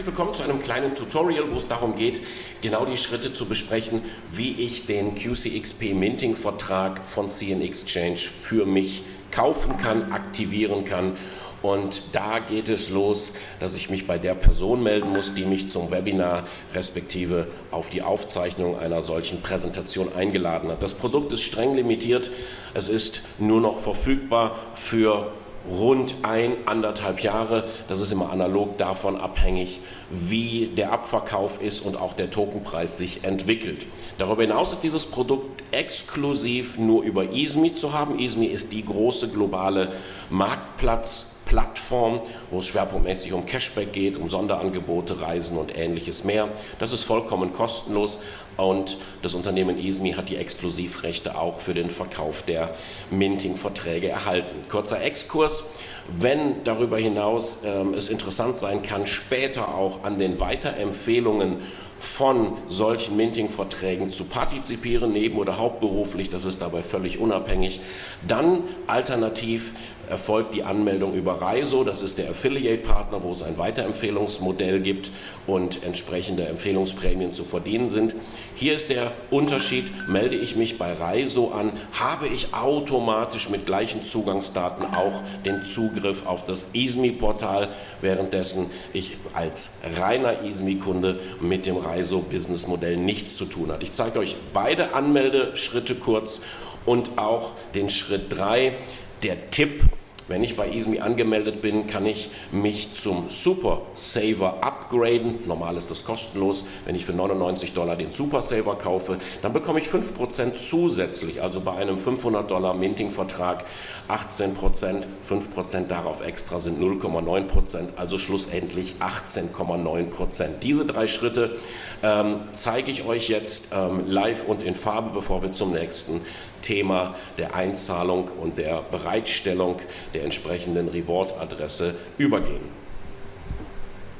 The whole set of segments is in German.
Herzlich willkommen zu einem kleinen Tutorial, wo es darum geht, genau die Schritte zu besprechen, wie ich den QCXP Minting Vertrag von CN Exchange für mich kaufen kann, aktivieren kann und da geht es los, dass ich mich bei der Person melden muss, die mich zum Webinar respektive auf die Aufzeichnung einer solchen Präsentation eingeladen hat. Das Produkt ist streng limitiert. Es ist nur noch verfügbar für rund ein, anderthalb Jahre. Das ist immer analog davon abhängig, wie der Abverkauf ist und auch der Tokenpreis sich entwickelt. Darüber hinaus ist dieses Produkt exklusiv nur über EASME zu haben. EASME ist die große globale Marktplatz Plattform, wo es schwerpunktmäßig um Cashback geht, um Sonderangebote, Reisen und ähnliches mehr. Das ist vollkommen kostenlos und das Unternehmen ESMI hat die Exklusivrechte auch für den Verkauf der Minting-Verträge erhalten. Kurzer Exkurs, wenn darüber hinaus ähm, es interessant sein kann, später auch an den Weiterempfehlungen von solchen Minting-Verträgen zu partizipieren, neben- oder hauptberuflich, das ist dabei völlig unabhängig. Dann alternativ erfolgt die Anmeldung über Reiso, das ist der Affiliate-Partner, wo es ein Weiterempfehlungsmodell gibt und entsprechende Empfehlungsprämien zu verdienen sind. Hier ist der Unterschied, melde ich mich bei Reiso an, habe ich automatisch mit gleichen Zugangsdaten auch den Zugriff auf das EASME-Portal, währenddessen ich als reiner EASME-Kunde mit dem Reiso-Business-Modell nichts zu tun habe. Ich zeige euch beide Anmeldeschritte kurz und auch den Schritt 3, der Tipp, wenn ich bei EASME angemeldet bin, kann ich mich zum Super Saver upgraden. Normal ist das kostenlos. Wenn ich für 99 Dollar den Super Saver kaufe, dann bekomme ich 5% zusätzlich. Also bei einem 500 Dollar Minting-Vertrag 18%, 5% darauf extra sind 0,9%, also schlussendlich 18,9%. Diese drei Schritte ähm, zeige ich euch jetzt ähm, live und in Farbe, bevor wir zum nächsten Thema der Einzahlung und der Bereitstellung der entsprechenden Reward-Adresse übergehen.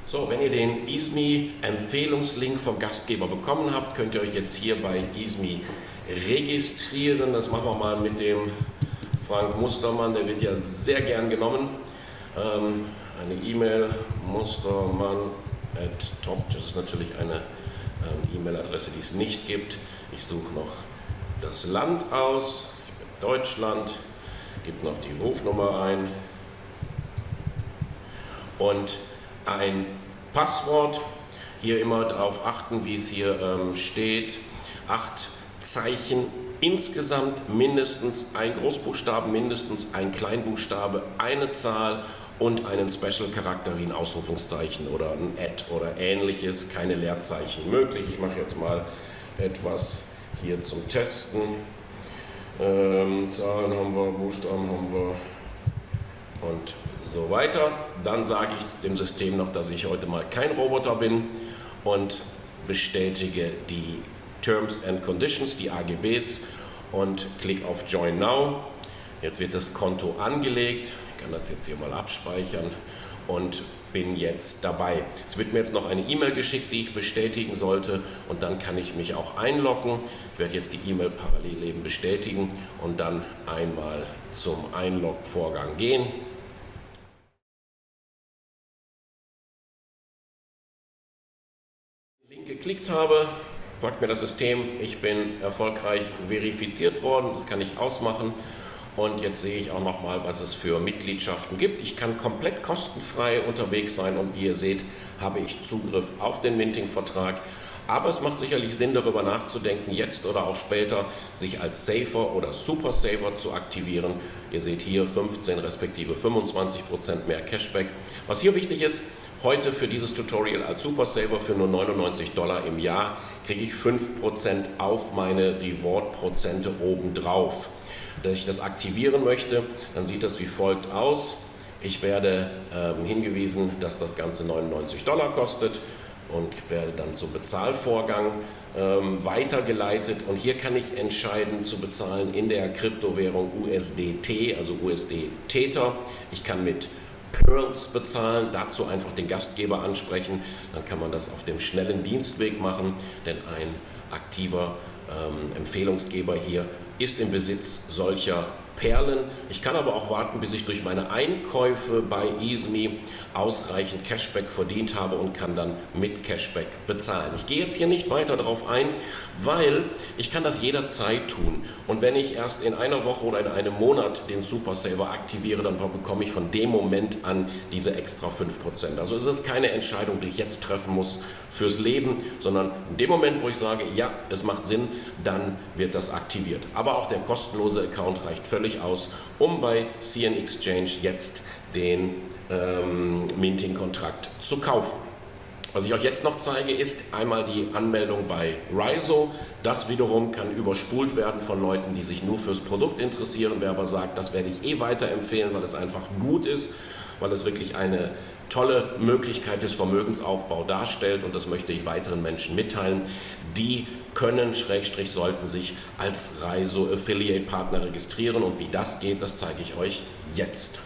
So, wenn ihr den ISMI Empfehlungslink vom Gastgeber bekommen habt, könnt ihr euch jetzt hier bei ISMI registrieren. Das machen wir mal mit dem Frank Mustermann, der wird ja sehr gern genommen. Ähm, eine E-Mail mustermann at top, das ist natürlich eine ähm, E-Mail-Adresse, die es nicht gibt. Ich suche noch das Land aus, ich bin Deutschland, gebe noch die Rufnummer ein und ein Passwort. Hier immer darauf achten, wie es hier ähm, steht. Acht Zeichen insgesamt, mindestens ein Großbuchstaben, mindestens ein Kleinbuchstabe, eine Zahl und einen Special-Charakter wie ein Ausrufungszeichen oder ein Add oder ähnliches, keine Leerzeichen möglich. Ich mache jetzt mal etwas hier zum Testen. Ähm, Zahlen haben wir, Buchstaben haben wir und so weiter. Dann sage ich dem System noch, dass ich heute mal kein Roboter bin und bestätige die Terms and Conditions, die AGBs und klicke auf Join Now. Jetzt wird das Konto angelegt. Ich kann das jetzt hier mal abspeichern und bin jetzt dabei. Es wird mir jetzt noch eine E-Mail geschickt, die ich bestätigen sollte und dann kann ich mich auch einloggen. Ich werde jetzt die E-Mail parallel eben bestätigen und dann einmal zum Einlog-Vorgang gehen. Link geklickt habe, sagt mir das System, ich bin erfolgreich verifiziert worden, das kann ich ausmachen und jetzt sehe ich auch noch mal, was es für Mitgliedschaften gibt. Ich kann komplett kostenfrei unterwegs sein und wie ihr seht, habe ich Zugriff auf den Minting-Vertrag. Aber es macht sicherlich Sinn, darüber nachzudenken, jetzt oder auch später, sich als Safer oder Super Saver zu aktivieren. Ihr seht hier 15 respektive 25 Prozent mehr Cashback. Was hier wichtig ist, heute für dieses Tutorial als Super Saver für nur 99 Dollar im Jahr kriege ich 5% auf meine Reward-Prozente obendrauf dass ich das aktivieren möchte, dann sieht das wie folgt aus. Ich werde ähm, hingewiesen, dass das Ganze 99 Dollar kostet und werde dann zum Bezahlvorgang ähm, weitergeleitet. Und hier kann ich entscheiden zu bezahlen in der Kryptowährung USDT, also USD Tether. Ich kann mit Pearls bezahlen, dazu einfach den Gastgeber ansprechen, dann kann man das auf dem schnellen Dienstweg machen, denn ein aktiver ähm, Empfehlungsgeber hier ist im Besitz solcher Perlen. Ich kann aber auch warten, bis ich durch meine Einkäufe bei EaseMe ausreichend Cashback verdient habe und kann dann mit Cashback bezahlen. Ich gehe jetzt hier nicht weiter darauf ein, weil ich kann das jederzeit tun. Und wenn ich erst in einer Woche oder in einem Monat den Super Saver aktiviere, dann bekomme ich von dem Moment an diese extra 5%. Also es ist keine Entscheidung, die ich jetzt treffen muss fürs Leben, sondern in dem Moment, wo ich sage, ja, es macht Sinn, dann wird das aktiviert. Aber auch der kostenlose Account reicht völlig aus, um bei CN Exchange jetzt den ähm, Minting-Kontrakt zu kaufen. Was ich euch jetzt noch zeige, ist einmal die Anmeldung bei Riso. Das wiederum kann überspult werden von Leuten, die sich nur fürs Produkt interessieren. Wer aber sagt, das werde ich eh weiterempfehlen, weil es einfach gut ist, weil es wirklich eine tolle Möglichkeit des Vermögensaufbaus darstellt und das möchte ich weiteren Menschen mitteilen. Die können, Schrägstrich, sollten sich als Reiso Affiliate Partner registrieren und wie das geht, das zeige ich euch jetzt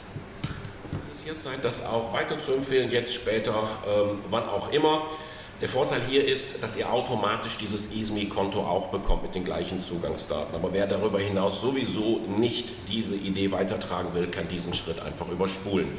interessiert seid, das auch weiter zu empfehlen, jetzt, später, ähm, wann auch immer. Der Vorteil hier ist, dass ihr automatisch dieses EaseMe-Konto auch bekommt mit den gleichen Zugangsdaten. Aber wer darüber hinaus sowieso nicht diese Idee weitertragen will, kann diesen Schritt einfach überspulen.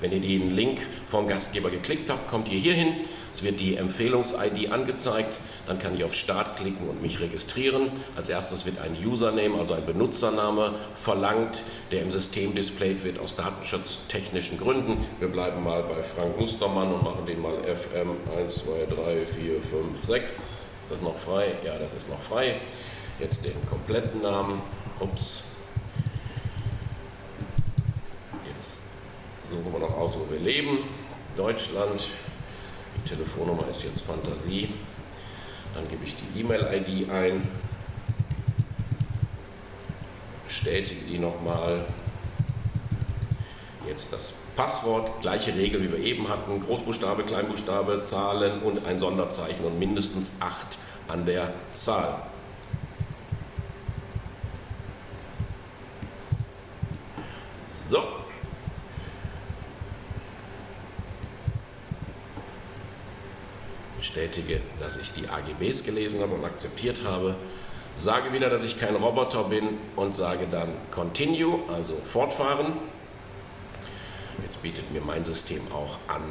Wenn ihr den Link vom Gastgeber geklickt habt, kommt ihr hier hin. Es wird die Empfehlungs-ID angezeigt. Dann kann ich auf Start klicken und mich registrieren. Als erstes wird ein Username, also ein Benutzername, verlangt, der im System displayed wird aus datenschutztechnischen Gründen. Wir bleiben mal bei Frank Mustermann und machen den mal FM 1, 2, 3, 4, 5, 6. Ist das noch frei? Ja, das ist noch frei. Jetzt den kompletten Namen. Ups. Suchen wir noch aus, wo wir leben. Deutschland. Die Telefonnummer ist jetzt Fantasie. Dann gebe ich die E-Mail-ID ein. Bestätige die nochmal. Jetzt das Passwort, gleiche Regel wie wir eben hatten, Großbuchstabe, Kleinbuchstabe, Zahlen und ein Sonderzeichen und mindestens 8 an der Zahl. So, bestätige, dass ich die AGBs gelesen habe und akzeptiert habe, sage wieder, dass ich kein Roboter bin und sage dann Continue, also fortfahren. Jetzt bietet mir mein System auch an,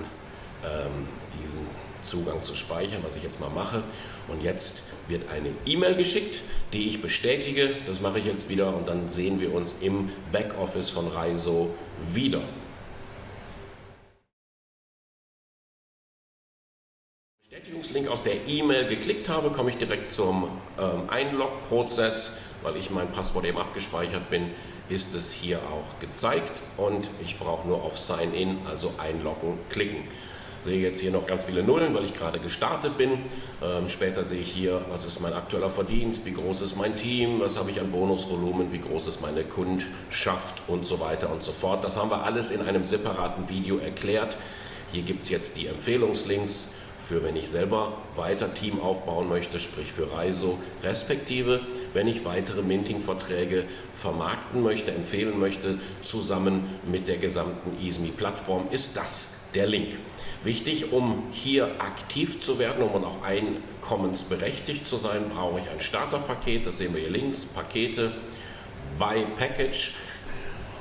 ähm, diesen Zugang zu speichern, was ich jetzt mal mache. Und jetzt wird eine E-Mail geschickt, die ich bestätige. Das mache ich jetzt wieder und dann sehen wir uns im Backoffice von Reiso wieder. Bestätigungslink aus der E-Mail geklickt habe, komme ich direkt zum ähm, Einlog-Prozess. Weil ich mein Passwort eben abgespeichert bin, ist es hier auch gezeigt und ich brauche nur auf Sign In, also einloggen, klicken. Sehe jetzt hier noch ganz viele Nullen, weil ich gerade gestartet bin. Ähm, später sehe ich hier, was ist mein aktueller Verdienst, wie groß ist mein Team, was habe ich an Bonusvolumen, wie groß ist meine Kundschaft und so weiter und so fort. Das haben wir alles in einem separaten Video erklärt. Hier gibt es jetzt die Empfehlungslinks für wenn ich selber weiter Team aufbauen möchte, sprich für Reiso, respektive wenn ich weitere Minting-Verträge vermarkten möchte, empfehlen möchte, zusammen mit der gesamten EaseMe-Plattform, ist das der Link. Wichtig, um hier aktiv zu werden, um auch einkommensberechtigt zu sein, brauche ich ein Starterpaket, das sehen wir hier links, Pakete, Buy Package.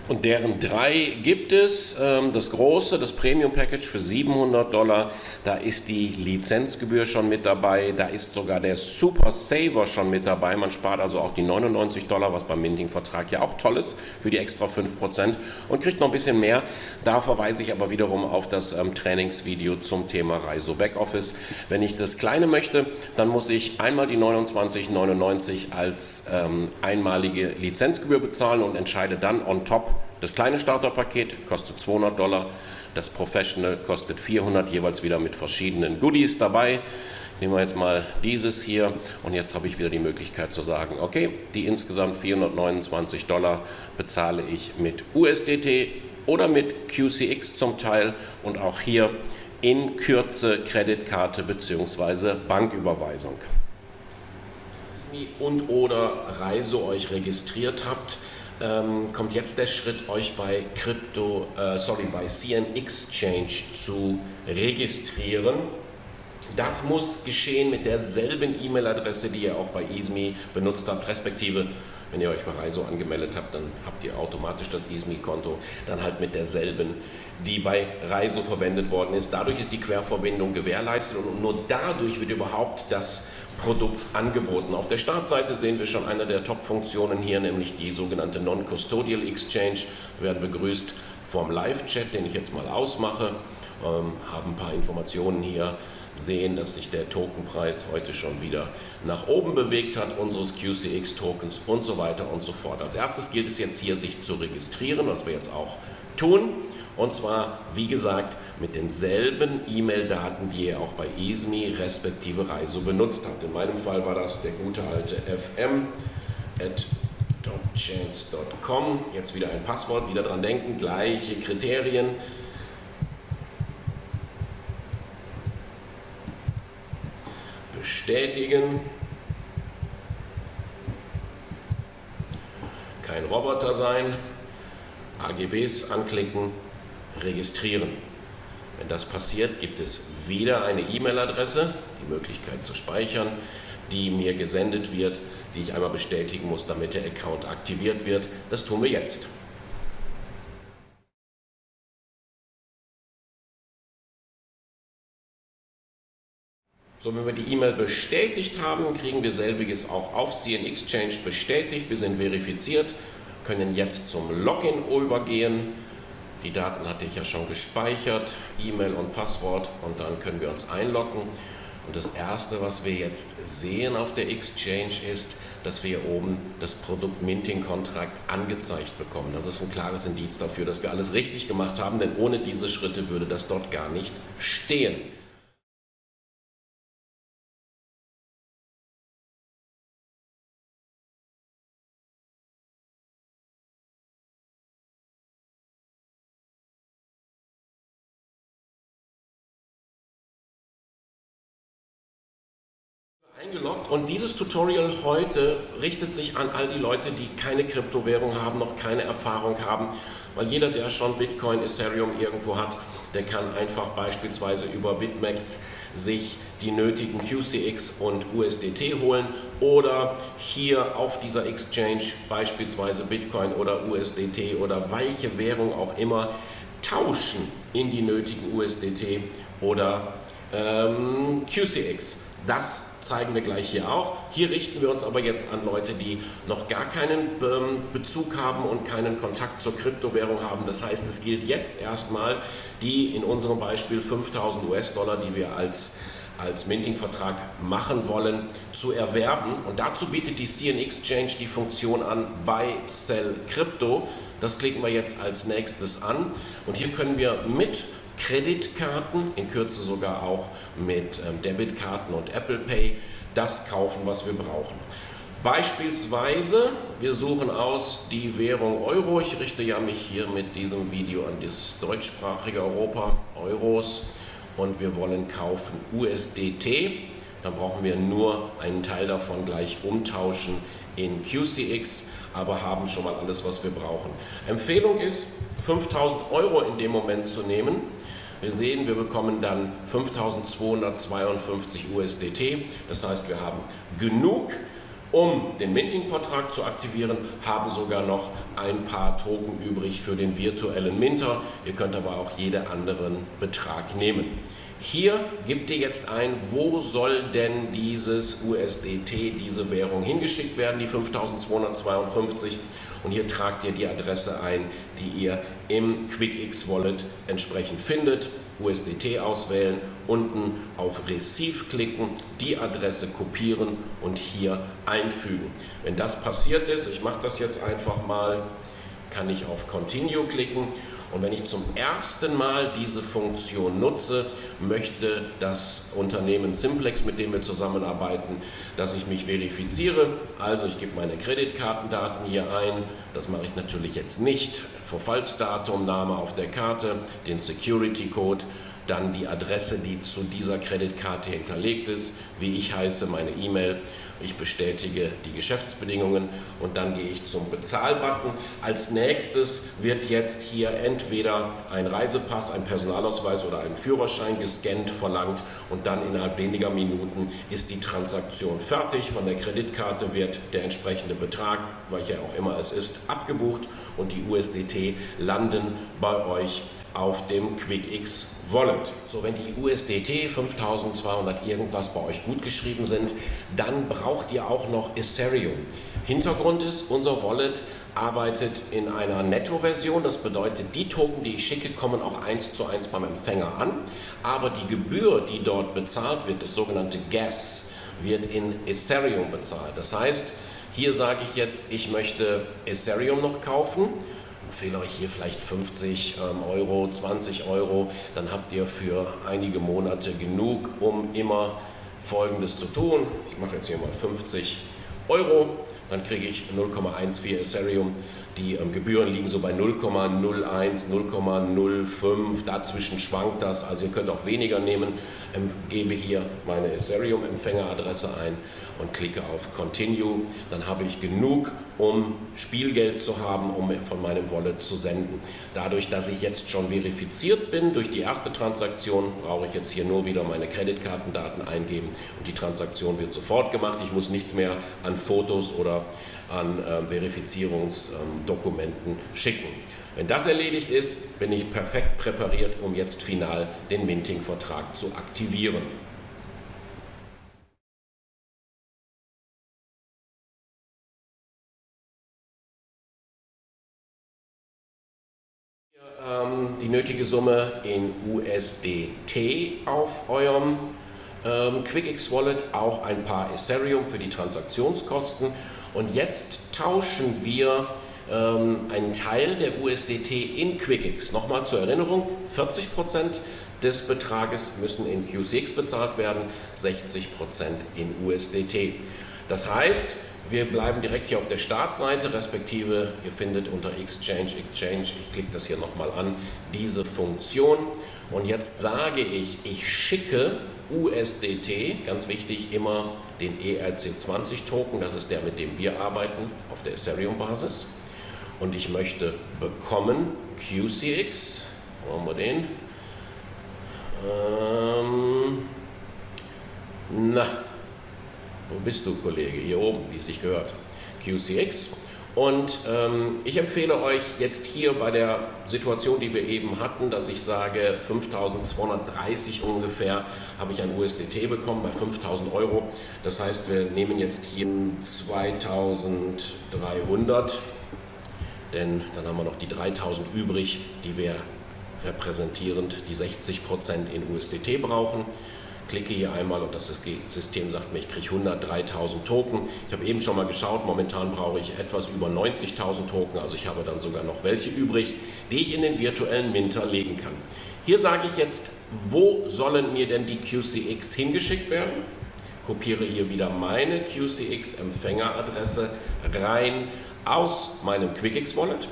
Und deren drei gibt es. Ähm, das große, das Premium Package für 700 Dollar, da ist die Lizenzgebühr schon mit dabei, da ist sogar der Super Saver schon mit dabei. Man spart also auch die 99 Dollar, was beim Minting-Vertrag ja auch toll ist, für die extra 5% und kriegt noch ein bisschen mehr. Da verweise ich aber wiederum auf das ähm, Trainingsvideo zum Thema Reiso Backoffice. Wenn ich das kleine möchte, dann muss ich einmal die 29,99 als ähm, einmalige Lizenzgebühr bezahlen und entscheide dann on top das kleine Starterpaket kostet 200 Dollar, das Professional kostet 400, jeweils wieder mit verschiedenen Goodies dabei. Nehmen wir jetzt mal dieses hier und jetzt habe ich wieder die Möglichkeit zu sagen, okay, die insgesamt 429 Dollar bezahle ich mit USDT oder mit QCX zum Teil und auch hier in Kürze Kreditkarte bzw. Banküberweisung. Und oder Reise euch registriert habt, ähm, kommt jetzt der Schritt, euch bei Crypto, äh, sorry, bei CN Exchange zu registrieren. Das muss geschehen mit derselben E-Mail-Adresse, die ihr auch bei EaseMe benutzt habt, respektive Wenn ihr euch bei Reiso angemeldet habt, dann habt ihr automatisch das ESMI-Konto, dann halt mit derselben, die bei Reiso verwendet worden ist. Dadurch ist die Querverbindung gewährleistet und nur dadurch wird überhaupt das Produkt angeboten. Auf der Startseite sehen wir schon eine der Top-Funktionen hier, nämlich die sogenannte Non-Custodial Exchange. Wir werden begrüßt vom Live-Chat, den ich jetzt mal ausmache, ähm, haben ein paar Informationen hier sehen, dass sich der Tokenpreis heute schon wieder nach oben bewegt hat, unseres QCX-Tokens und so weiter und so fort. Als erstes gilt es jetzt hier, sich zu registrieren, was wir jetzt auch tun. Und zwar, wie gesagt, mit denselben E-Mail-Daten, die ihr auch bei ESMI respektive Reiso benutzt habt. In meinem Fall war das der gute alte fm at topchance.com. Jetzt wieder ein Passwort, wieder dran denken, gleiche Kriterien. Bestätigen. Kein Roboter sein. AGBs anklicken, registrieren. Wenn das passiert, gibt es wieder eine E-Mail-Adresse, die Möglichkeit zu speichern, die mir gesendet wird, die ich einmal bestätigen muss, damit der Account aktiviert wird. Das tun wir jetzt. So, wenn wir die E-Mail bestätigt haben, kriegen wir selbiges auch auf CN Exchange bestätigt. Wir sind verifiziert, können jetzt zum Login übergehen. Die Daten hatte ich ja schon gespeichert, E-Mail und Passwort und dann können wir uns einloggen. Und das erste, was wir jetzt sehen auf der Exchange ist, dass wir hier oben das Produkt Minting Contract angezeigt bekommen. Das ist ein klares Indiz dafür, dass wir alles richtig gemacht haben, denn ohne diese Schritte würde das dort gar nicht stehen. Eingeloggt und dieses Tutorial heute richtet sich an all die Leute, die keine Kryptowährung haben, noch keine Erfahrung haben, weil jeder, der schon Bitcoin, Ethereum irgendwo hat, der kann einfach beispielsweise über BitMEX sich die nötigen QCX und USDT holen oder hier auf dieser Exchange beispielsweise Bitcoin oder USDT oder welche Währung auch immer tauschen in die nötigen USDT oder ähm, QCX. Das zeigen wir gleich hier auch. Hier richten wir uns aber jetzt an Leute, die noch gar keinen ähm, Bezug haben und keinen Kontakt zur Kryptowährung haben. Das heißt, es gilt jetzt erstmal die in unserem Beispiel 5000 US-Dollar, die wir als als Minting-Vertrag machen wollen, zu erwerben. Und dazu bietet die CN Exchange die Funktion an Buy, Sell Crypto. Das klicken wir jetzt als nächstes an. Und hier können wir mit Kreditkarten, in Kürze sogar auch mit ähm, Debitkarten und Apple Pay, das kaufen, was wir brauchen. Beispielsweise, wir suchen aus die Währung Euro. Ich richte ja mich hier mit diesem Video an das deutschsprachige Europa, Euros. Und wir wollen kaufen USDT. Dann brauchen wir nur einen Teil davon gleich umtauschen in QCX, aber haben schon mal alles, was wir brauchen. Empfehlung ist, 5000 Euro in dem Moment zu nehmen. Wir sehen, wir bekommen dann 5252 USDT. Das heißt, wir haben genug, um den Minting-Vertrag zu aktivieren, haben sogar noch ein paar Token übrig für den virtuellen Minter. Ihr könnt aber auch jeden anderen Betrag nehmen. Hier gibt ihr jetzt ein, wo soll denn dieses USDT, diese Währung hingeschickt werden, die 5252. Und hier tragt ihr die Adresse ein, die ihr im QuickX Wallet entsprechend findet. USDT auswählen, unten auf Receive klicken, die Adresse kopieren und hier einfügen. Wenn das passiert ist, ich mache das jetzt einfach mal, kann ich auf Continue klicken und wenn ich zum ersten Mal diese Funktion nutze, möchte das Unternehmen Simplex, mit dem wir zusammenarbeiten, dass ich mich verifiziere. Also ich gebe meine Kreditkartendaten hier ein. Das mache ich natürlich jetzt nicht. Verfallsdatum, Name auf der Karte, den Security Code, dann die Adresse, die zu dieser Kreditkarte hinterlegt ist, wie ich heiße, meine E-Mail Ich bestätige die Geschäftsbedingungen und dann gehe ich zum Bezahlbutton. Als nächstes wird jetzt hier entweder ein Reisepass, ein Personalausweis oder ein Führerschein gescannt verlangt und dann innerhalb weniger Minuten ist die Transaktion fertig. Von der Kreditkarte wird der entsprechende Betrag, welcher auch immer es ist, abgebucht und die USDT landen bei euch auf dem QuickX Wallet. So, wenn die USDT 5200 irgendwas bei euch gut geschrieben sind, dann braucht ihr auch noch Ethereum. Hintergrund ist, unser Wallet arbeitet in einer Netto-Version. Das bedeutet, die Token, die ich schicke, kommen auch eins zu eins beim Empfänger an. Aber die Gebühr, die dort bezahlt wird, das sogenannte Gas, wird in Ethereum bezahlt. Das heißt, hier sage ich jetzt, ich möchte Ethereum noch kaufen empfehle euch hier vielleicht 50 ähm, Euro, 20 Euro, dann habt ihr für einige Monate genug, um immer Folgendes zu tun. Ich mache jetzt hier mal 50 Euro, dann kriege ich 0,14 Ethereum. Die ähm, Gebühren liegen so bei 0,01, 0,05, dazwischen schwankt das, also ihr könnt auch weniger nehmen. Ähm, gebe hier meine Ethereum-Empfängeradresse ein und klicke auf Continue. Dann habe ich genug, um Spielgeld zu haben, um von meinem Wallet zu senden. Dadurch, dass ich jetzt schon verifiziert bin durch die erste Transaktion, brauche ich jetzt hier nur wieder meine Kreditkartendaten eingeben und die Transaktion wird sofort gemacht. Ich muss nichts mehr an Fotos oder an äh, Verifizierungsdokumenten ähm, schicken. Wenn das erledigt ist, bin ich perfekt präpariert, um jetzt final den Minting-Vertrag zu aktivieren. Summe in USDT auf eurem ähm, QuickX Wallet, auch ein paar Ethereum für die Transaktionskosten und jetzt tauschen wir ähm, einen Teil der USDT in QuickX. Nochmal zur Erinnerung, 40% des Betrages müssen in QCX bezahlt werden, 60% in USDT. Das heißt, wir bleiben direkt hier auf der Startseite, respektive ihr findet unter Exchange, Exchange, ich klicke das hier nochmal an, diese Funktion. Und jetzt sage ich, ich schicke USDT, ganz wichtig, immer den ERC20-Token, das ist der, mit dem wir arbeiten, auf der Ethereum-Basis. Und ich möchte bekommen QCX, wo haben wir den? Ähm, na, wo bist du, Kollege? Hier oben, wie es sich gehört. QCX. Und ähm, ich empfehle euch jetzt hier bei der Situation, die wir eben hatten, dass ich sage, 5230 ungefähr habe ich ein USDT bekommen bei 5000 Euro. Das heißt, wir nehmen jetzt hier 2300, denn dann haben wir noch die 3000 übrig, die wir repräsentierend die 60% in USDT brauchen klicke hier einmal und das System sagt mir, ich kriege 103.000 Token. Ich habe eben schon mal geschaut, momentan brauche ich etwas über 90.000 Token, also ich habe dann sogar noch welche übrig, die ich in den virtuellen Minter legen kann. Hier sage ich jetzt, wo sollen mir denn die QCX hingeschickt werden? Kopiere hier wieder meine QCX-Empfängeradresse rein aus meinem QuickX Wallet.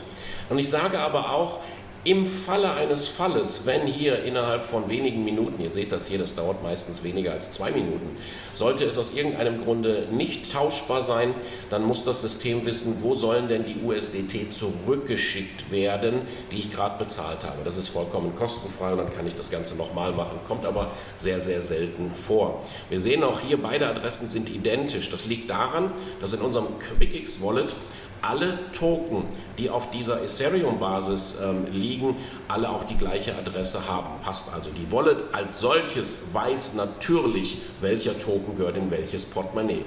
Und ich sage aber auch, im Falle eines Falles, wenn hier innerhalb von wenigen Minuten, ihr seht das hier, das dauert meistens weniger als zwei Minuten, sollte es aus irgendeinem Grunde nicht tauschbar sein, dann muss das System wissen, wo sollen denn die USDT zurückgeschickt werden, die ich gerade bezahlt habe. Das ist vollkommen kostenfrei und dann kann ich das Ganze nochmal machen, kommt aber sehr, sehr selten vor. Wir sehen auch hier, beide Adressen sind identisch. Das liegt daran, dass in unserem QuickX Wallet alle Token, die auf dieser Ethereum-Basis ähm, liegen, alle auch die gleiche Adresse haben. Passt also. Die Wallet als solches weiß natürlich, welcher Token gehört in welches Portemonnaie.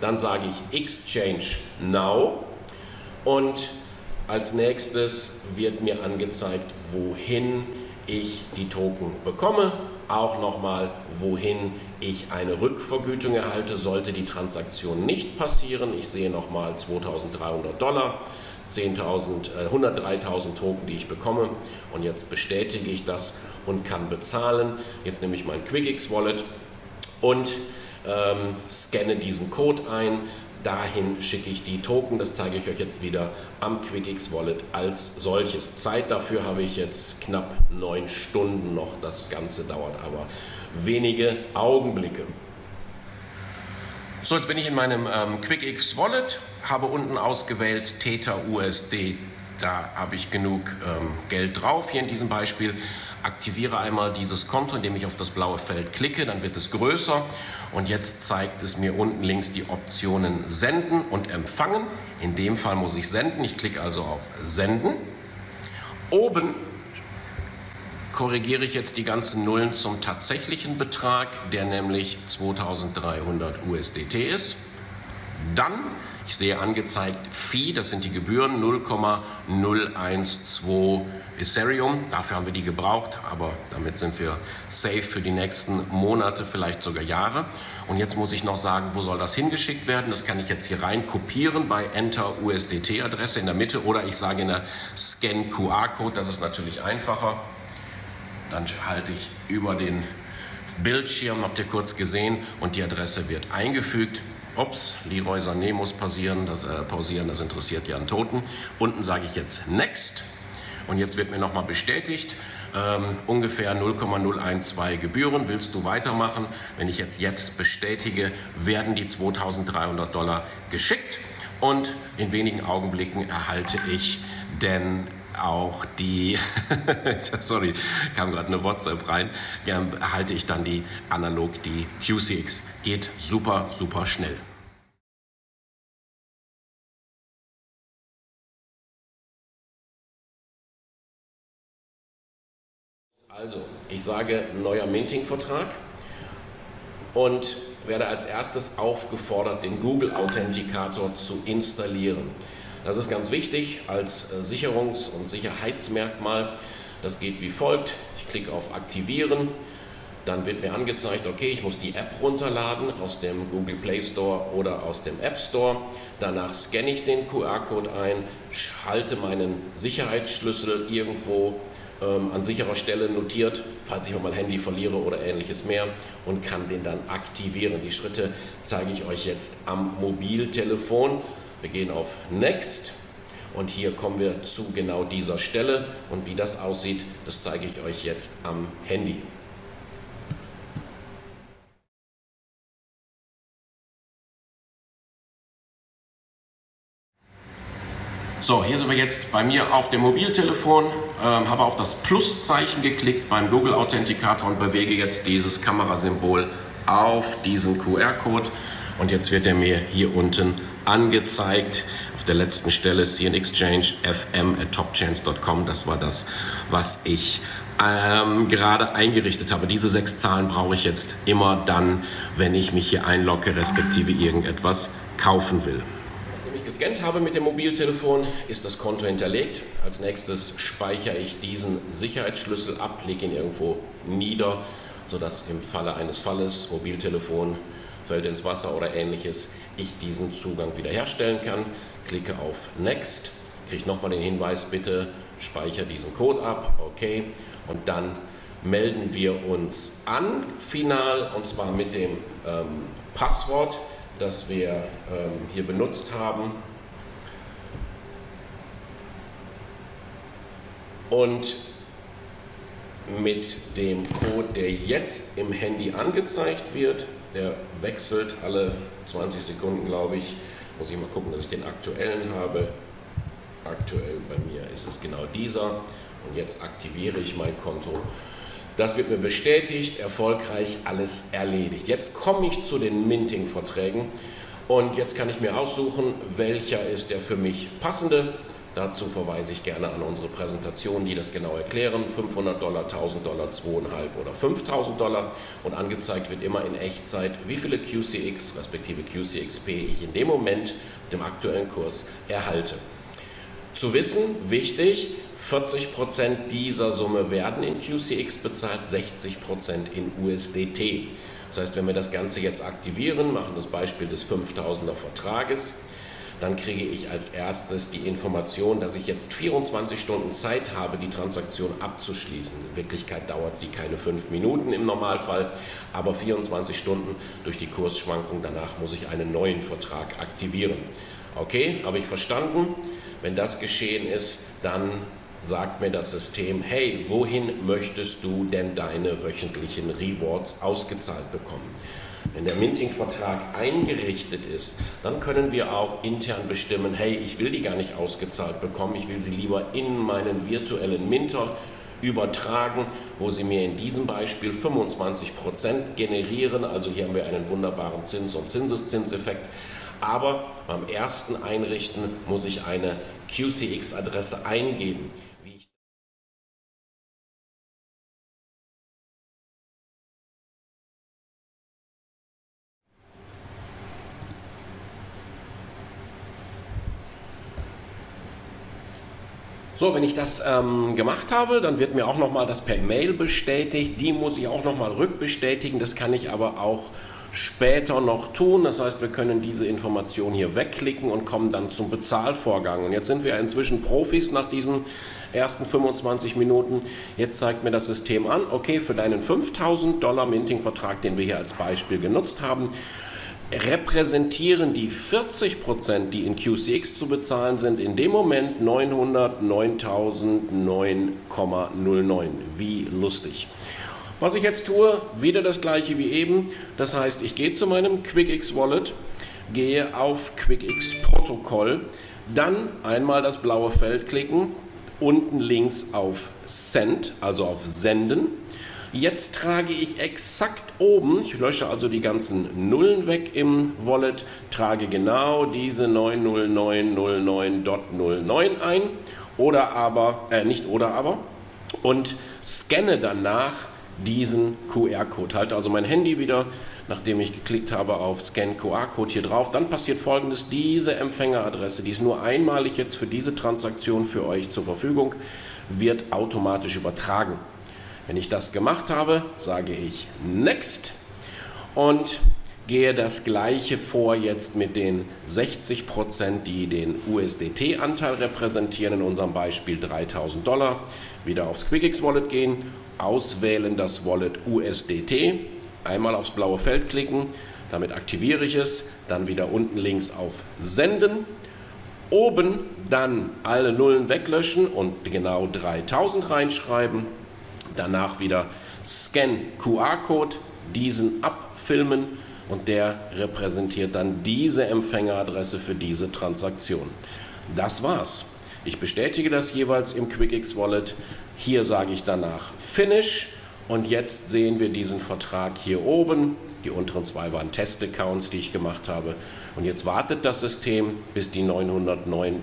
Dann sage ich Exchange Now und als nächstes wird mir angezeigt, wohin ich die Token bekomme auch nochmal, wohin ich eine Rückvergütung erhalte, sollte die Transaktion nicht passieren. Ich sehe nochmal 2300 Dollar. 10.000, äh, 103.000 Token, die ich bekomme und jetzt bestätige ich das und kann bezahlen. Jetzt nehme ich mein QuickX Wallet und ähm, scanne diesen Code ein, Dahin schicke ich die Token, das zeige ich euch jetzt wieder am QuickX Wallet als solches. Zeit dafür habe ich jetzt knapp neun Stunden noch. Das Ganze dauert aber wenige Augenblicke. So, jetzt bin ich in meinem ähm, QuickX Wallet, habe unten ausgewählt Theta USD. Da habe ich genug ähm, Geld drauf, hier in diesem Beispiel. Aktiviere einmal dieses Konto, indem ich auf das blaue Feld klicke, dann wird es größer. Und jetzt zeigt es mir unten links die Optionen Senden und Empfangen. In dem Fall muss ich senden. Ich klicke also auf Senden. Oben korrigiere ich jetzt die ganzen Nullen zum tatsächlichen Betrag, der nämlich 2300 USDT ist. Dann, ich sehe angezeigt Fee, das sind die Gebühren, 0,012 Ethereum. Dafür haben wir die gebraucht, aber damit sind wir safe für die nächsten Monate, vielleicht sogar Jahre. Und jetzt muss ich noch sagen, wo soll das hingeschickt werden? Das kann ich jetzt hier rein kopieren bei Enter USDT Adresse in der Mitte oder ich sage in der Scan QR Code, das ist natürlich einfacher. Dann halte ich über den Bildschirm, habt ihr kurz gesehen, und die Adresse wird eingefügt. Ups, Leroy Sané muss pausieren das, äh, pausieren, das interessiert ja einen Toten. Unten sage ich jetzt Next und jetzt wird mir nochmal bestätigt, ähm, ungefähr 0,012 Gebühren. Willst du weitermachen? Wenn ich jetzt jetzt bestätige, werden die 2300 Dollar geschickt und in wenigen Augenblicken erhalte ich denn auch die, sorry, kam gerade eine WhatsApp rein, erhalte ich dann die analog, die QCX. Geht super, super schnell. Also, ich sage neuer Minting-Vertrag und werde als erstes aufgefordert, den Google Authenticator zu installieren. Das ist ganz wichtig als äh, Sicherungs- und Sicherheitsmerkmal. Das geht wie folgt. Ich klicke auf Aktivieren. Dann wird mir angezeigt, okay, ich muss die App runterladen aus dem Google Play Store oder aus dem App Store. Danach scanne ich den QR-Code ein, schalte meinen Sicherheitsschlüssel irgendwo ähm, an sicherer Stelle notiert, falls ich mal mein Handy verliere oder ähnliches mehr und kann den dann aktivieren. Die Schritte zeige ich euch jetzt am Mobiltelefon. Wir gehen auf Next. Und hier kommen wir zu genau dieser Stelle. Und wie das aussieht, das zeige ich euch jetzt am Handy. So, hier sind wir jetzt bei mir auf dem Mobiltelefon, äh, habe auf das Pluszeichen geklickt beim Google Authenticator und bewege jetzt dieses Kamerasymbol auf diesen QR-Code und jetzt wird er mir hier unten angezeigt. Auf der letzten Stelle CN Exchange fm at topchance.com. Das war das, was ich ähm, gerade eingerichtet habe. Diese sechs Zahlen brauche ich jetzt immer dann, wenn ich mich hier einlogge, respektive irgendetwas kaufen will. Nachdem ich gescannt habe mit dem Mobiltelefon, ist das Konto hinterlegt. Als nächstes speichere ich diesen Sicherheitsschlüssel ab, lege ihn irgendwo nieder, sodass im Falle eines Falles Mobiltelefon fällt ins Wasser oder ähnliches, ich diesen Zugang wiederherstellen kann. Klicke auf Next, kriege nochmal den Hinweis, bitte speichere diesen Code ab, okay, und dann melden wir uns an, final, und zwar mit dem ähm, Passwort, das wir ähm, hier benutzt haben. Und mit dem Code, der jetzt im Handy angezeigt wird, der wechselt alle 20 Sekunden, glaube ich. Muss ich mal gucken, dass ich den aktuellen habe. Aktuell bei mir ist es genau dieser. Und jetzt aktiviere ich mein Konto. Das wird mir bestätigt, erfolgreich, alles erledigt. Jetzt komme ich zu den Minting-Verträgen und jetzt kann ich mir aussuchen, welcher ist der für mich passende. Dazu verweise ich gerne an unsere Präsentation, die das genau erklären. 500 Dollar, 1000 Dollar, 2,5 oder 5000 Dollar. Und angezeigt wird immer in Echtzeit, wie viele QCX respektive QCXP ich in dem Moment dem aktuellen Kurs erhalte. Zu wissen, wichtig, 40% dieser Summe werden in QCX bezahlt, 60% in USDT. Das heißt, wenn wir das Ganze jetzt aktivieren, machen das Beispiel des 5000er Vertrages, dann kriege ich als erstes die Information, dass ich jetzt 24 Stunden Zeit habe, die Transaktion abzuschließen. In Wirklichkeit dauert sie keine fünf Minuten im Normalfall, aber 24 Stunden durch die Kursschwankung. Danach muss ich einen neuen Vertrag aktivieren. Okay, habe ich verstanden? Wenn das geschehen ist, dann sagt mir das System, hey, wohin möchtest du denn deine wöchentlichen Rewards ausgezahlt bekommen? Wenn der Minting-Vertrag eingerichtet ist, dann können wir auch intern bestimmen, hey, ich will die gar nicht ausgezahlt bekommen, ich will sie lieber in meinen virtuellen Minter übertragen, wo sie mir in diesem Beispiel 25% generieren. Also hier haben wir einen wunderbaren Zins- und Zinseszinseffekt. Aber beim ersten Einrichten muss ich eine QCX-Adresse eingeben. So, wenn ich das ähm, gemacht habe, dann wird mir auch nochmal das per Mail bestätigt. Die muss ich auch nochmal rückbestätigen. Das kann ich aber auch später noch tun. Das heißt, wir können diese Information hier wegklicken und kommen dann zum Bezahlvorgang. Und jetzt sind wir inzwischen Profis nach diesen ersten 25 Minuten. Jetzt zeigt mir das System an, okay, für deinen 5000 Dollar Minting-Vertrag, den wir hier als Beispiel genutzt haben, repräsentieren die 40 Prozent, die in QCX zu bezahlen sind, in dem Moment 909.009,09. Wie lustig. Was ich jetzt tue, wieder das gleiche wie eben. Das heißt, ich gehe zu meinem QuickX Wallet, gehe auf QuickX Protokoll, dann einmal das blaue Feld klicken, unten links auf Send, also auf Senden Jetzt trage ich exakt oben, ich lösche also die ganzen Nullen weg im Wallet, trage genau diese 90909.09 ein oder aber, äh, nicht oder aber, und scanne danach diesen QR-Code. Halte also mein Handy wieder, nachdem ich geklickt habe auf Scan QR-Code hier drauf. Dann passiert folgendes, diese Empfängeradresse, die ist nur einmalig jetzt für diese Transaktion für euch zur Verfügung, wird automatisch übertragen. Wenn ich das gemacht habe, sage ich Next und gehe das gleiche vor jetzt mit den 60%, die den USDT-Anteil repräsentieren, in unserem Beispiel 3000 Dollar. Wieder aufs QuickX Wallet gehen, auswählen das Wallet USDT, einmal aufs blaue Feld klicken, damit aktiviere ich es, dann wieder unten links auf Senden, oben dann alle Nullen weglöschen und genau 3000 reinschreiben, Danach wieder Scan QR-Code, diesen abfilmen und der repräsentiert dann diese Empfängeradresse für diese Transaktion. Das war's. Ich bestätige das jeweils im QuickX Wallet. Hier sage ich danach Finish und jetzt sehen wir diesen Vertrag hier oben. Die unteren zwei waren Test-Accounts, die ich gemacht habe. Und jetzt wartet das System, bis die 909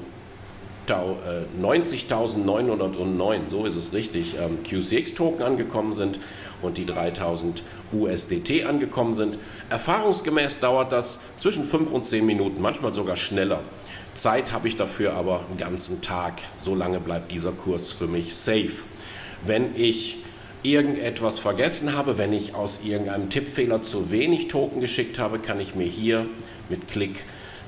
90.909, äh, so ist es richtig, ähm, QCX-Token angekommen sind und die 3.000 USDT angekommen sind. Erfahrungsgemäß dauert das zwischen 5 und 10 Minuten, manchmal sogar schneller. Zeit habe ich dafür aber einen ganzen Tag. So lange bleibt dieser Kurs für mich safe. Wenn ich irgendetwas vergessen habe, wenn ich aus irgendeinem Tippfehler zu wenig Token geschickt habe, kann ich mir hier mit Klick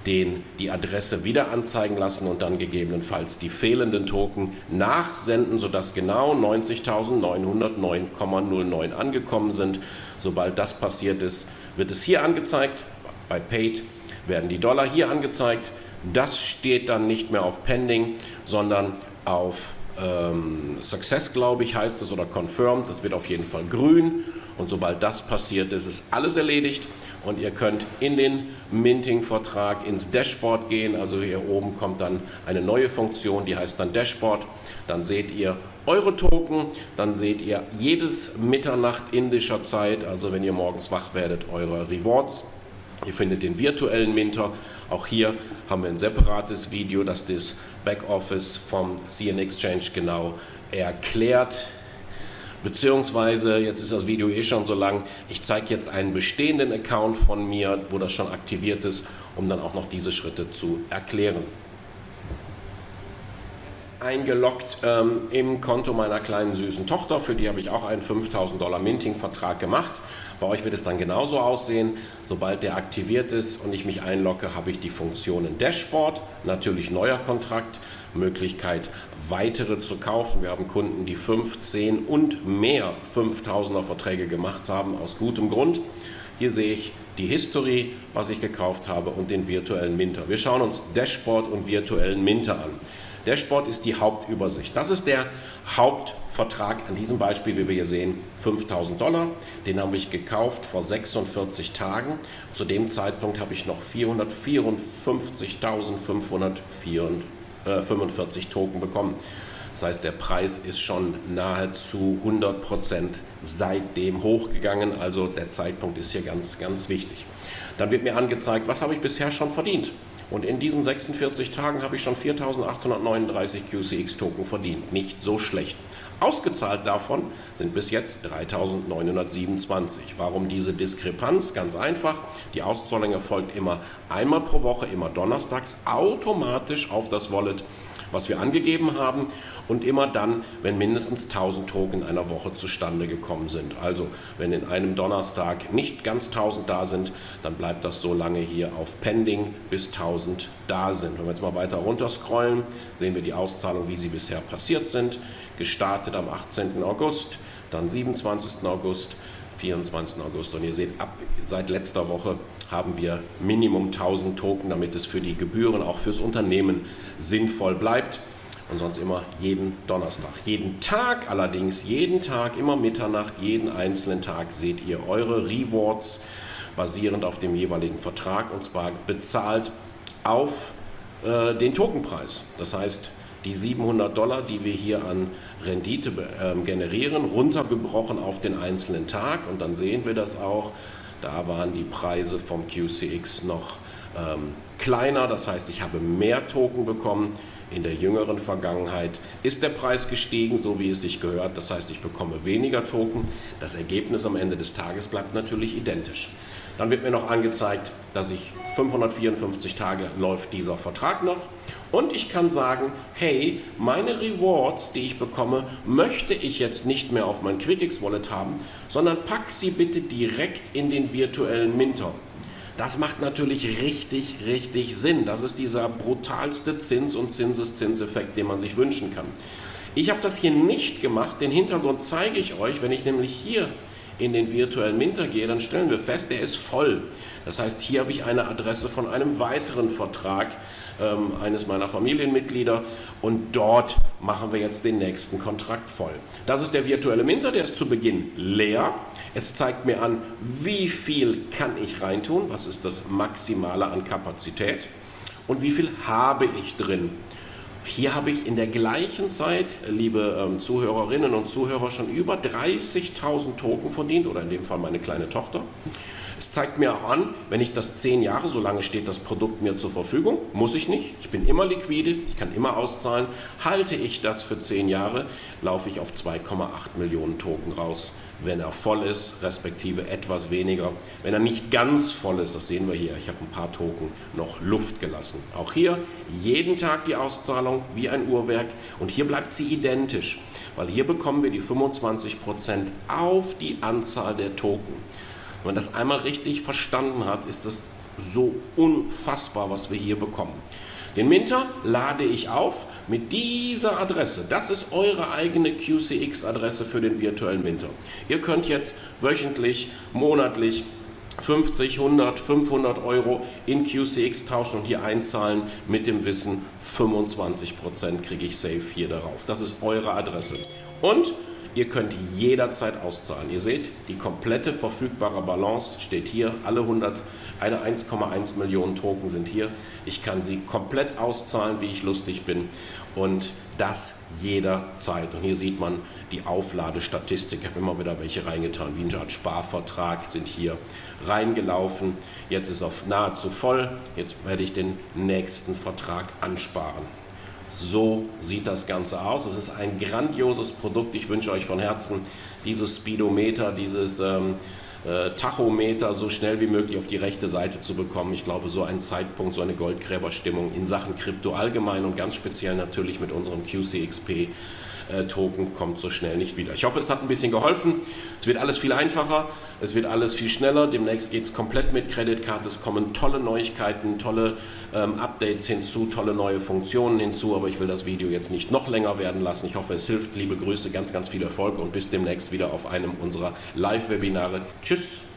den die Adresse wieder anzeigen lassen und dann gegebenenfalls die fehlenden Token nachsenden, sodass genau 90.909,09 angekommen sind. Sobald das passiert ist, wird es hier angezeigt. Bei Paid werden die Dollar hier angezeigt. Das steht dann nicht mehr auf Pending, sondern auf ähm, Success, glaube ich, heißt es, oder Confirmed. Das wird auf jeden Fall grün. Und sobald das passiert ist, ist alles erledigt und ihr könnt in den Minting-Vertrag ins Dashboard gehen. Also hier oben kommt dann eine neue Funktion, die heißt dann Dashboard. Dann seht ihr eure Token, dann seht ihr jedes Mitternacht indischer Zeit, also wenn ihr morgens wach werdet, eure Rewards. Ihr findet den virtuellen Minter. Auch hier haben wir ein separates Video, das das Backoffice vom CN Exchange genau erklärt. Beziehungsweise, jetzt ist das Video eh schon so lang, ich zeige jetzt einen bestehenden Account von mir, wo das schon aktiviert ist, um dann auch noch diese Schritte zu erklären eingeloggt ähm, im Konto meiner kleinen süßen Tochter. Für die habe ich auch einen 5000 Dollar Minting-Vertrag gemacht. Bei euch wird es dann genauso aussehen. Sobald der aktiviert ist und ich mich einlogge, habe ich die Funktionen Dashboard, natürlich neuer Kontrakt, Möglichkeit weitere zu kaufen. Wir haben Kunden, die 15 und mehr 5000er Verträge gemacht haben, aus gutem Grund. Hier sehe ich die History, was ich gekauft habe und den virtuellen Minter. Wir schauen uns Dashboard und virtuellen Minter an. Dashboard ist die Hauptübersicht. Das ist der Hauptvertrag an diesem Beispiel, wie wir hier sehen, 5000 Dollar. Den habe ich gekauft vor 46 Tagen. Zu dem Zeitpunkt habe ich noch 454.545 Token bekommen. Das heißt, der Preis ist schon nahezu 100% seitdem hochgegangen. Also der Zeitpunkt ist hier ganz, ganz wichtig. Dann wird mir angezeigt, was habe ich bisher schon verdient. Und in diesen 46 Tagen habe ich schon 4.839 QCX-Token verdient. Nicht so schlecht. Ausgezahlt davon sind bis jetzt 3.927. Warum diese Diskrepanz? Ganz einfach. Die Auszahlung erfolgt immer einmal pro Woche, immer donnerstags, automatisch auf das Wallet was wir angegeben haben und immer dann, wenn mindestens 1000 Token in einer Woche zustande gekommen sind. Also wenn in einem Donnerstag nicht ganz 1000 da sind, dann bleibt das so lange hier auf Pending, bis 1000 da sind. Wenn wir jetzt mal weiter runter scrollen, sehen wir die Auszahlung, wie sie bisher passiert sind. Gestartet am 18. August, dann 27. August, 24. August. Und ihr seht, ab seit letzter Woche haben wir Minimum 1000 Token, damit es für die Gebühren, auch fürs Unternehmen sinnvoll bleibt. Und sonst immer jeden Donnerstag. Jeden Tag allerdings, jeden Tag, immer Mitternacht, jeden einzelnen Tag seht ihr eure Rewards basierend auf dem jeweiligen Vertrag und zwar bezahlt auf äh, den Tokenpreis. Das heißt, die 700 Dollar, die wir hier an Rendite ähm, generieren, runtergebrochen auf den einzelnen Tag. Und dann sehen wir das auch. Da waren die Preise vom QCX noch ähm, kleiner. Das heißt, ich habe mehr Token bekommen. In der jüngeren Vergangenheit ist der Preis gestiegen, so wie es sich gehört. Das heißt, ich bekomme weniger Token. Das Ergebnis am Ende des Tages bleibt natürlich identisch. Dann wird mir noch angezeigt, dass ich 554 Tage läuft dieser Vertrag noch. Und ich kann sagen, hey, meine Rewards, die ich bekomme, möchte ich jetzt nicht mehr auf mein QuickX Wallet haben, sondern pack sie bitte direkt in den virtuellen Minter. Das macht natürlich richtig, richtig Sinn. Das ist dieser brutalste Zins- und Zinseszinseffekt, den man sich wünschen kann. Ich habe das hier nicht gemacht. Den Hintergrund zeige ich euch, wenn ich nämlich hier in den virtuellen Minter gehe, dann stellen wir fest, der ist voll. Das heißt, hier habe ich eine Adresse von einem weiteren Vertrag ähm, eines meiner Familienmitglieder und dort machen wir jetzt den nächsten Kontrakt voll. Das ist der virtuelle Minter, der ist zu Beginn leer. Es zeigt mir an, wie viel kann ich reintun, was ist das Maximale an Kapazität und wie viel habe ich drin. Hier habe ich in der gleichen Zeit, liebe ähm, Zuhörerinnen und Zuhörer, schon über 30.000 Token verdient oder in dem Fall meine kleine Tochter. Es zeigt mir auch an, wenn ich das zehn Jahre, so lange steht das Produkt mir zur Verfügung, muss ich nicht, ich bin immer liquide, ich kann immer auszahlen. Halte ich das für zehn Jahre, laufe ich auf 2,8 Millionen Token raus, wenn er voll ist, respektive etwas weniger. Wenn er nicht ganz voll ist, das sehen wir hier, ich habe ein paar Token noch Luft gelassen. Auch hier jeden Tag die Auszahlung wie ein Uhrwerk und hier bleibt sie identisch, weil hier bekommen wir die 25% auf die Anzahl der Token. Wenn man das einmal richtig verstanden hat, ist das so unfassbar, was wir hier bekommen. Den Minter lade ich auf mit dieser Adresse. Das ist eure eigene QCX-Adresse für den virtuellen Minter. Ihr könnt jetzt wöchentlich, monatlich 50, 100, 500 Euro in QCX tauschen und hier einzahlen mit dem Wissen, 25% kriege ich safe hier darauf. Das ist eure Adresse. Und Ihr könnt jederzeit auszahlen. Ihr seht, die komplette verfügbare Balance steht hier. Alle 100, eine 1,1 Millionen Token sind hier. Ich kann sie komplett auszahlen, wie ich lustig bin. Und das jederzeit. Und hier sieht man die Aufladestatistik. Ich habe immer wieder welche reingetan. Wie ein Sparvertrag sind hier reingelaufen. Jetzt ist auf nahezu voll. Jetzt werde ich den nächsten Vertrag ansparen. So sieht das Ganze aus. Es ist ein grandioses Produkt. Ich wünsche euch von Herzen dieses Speedometer, dieses ähm, äh, Tachometer so schnell wie möglich auf die rechte Seite zu bekommen. Ich glaube, so ein Zeitpunkt, so eine Goldgräberstimmung in Sachen Krypto allgemein und ganz speziell natürlich mit unserem QCXP Token kommt so schnell nicht wieder. Ich hoffe, es hat ein bisschen geholfen. Es wird alles viel einfacher, es wird alles viel schneller. Demnächst geht es komplett mit Kreditkarte. Es kommen tolle Neuigkeiten, tolle ähm, Updates hinzu, tolle neue Funktionen hinzu. Aber ich will das Video jetzt nicht noch länger werden lassen. Ich hoffe, es hilft. Liebe Grüße, ganz, ganz viel Erfolg und bis demnächst wieder auf einem unserer Live-Webinare. Tschüss!